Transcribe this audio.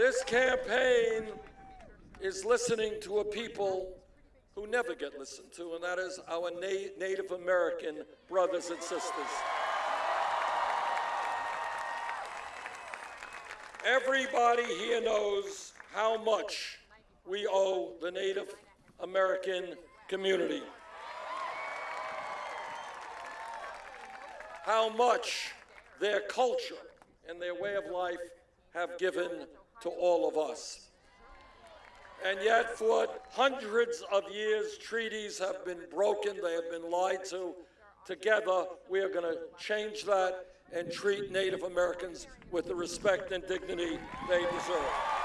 This campaign is listening to a people who never get listened to, and that is our Na- Native American brothers and sisters. Everybody here knows how much we owe the Native American community. How much their culture and their way of life have given to all of us. And yet, for hundreds of years, treaties have been broken, they have been lied to. Together, we are going to change that and treat Native Americans with the respect and dignity they deserve.